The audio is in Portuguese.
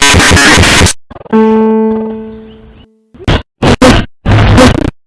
Thank you.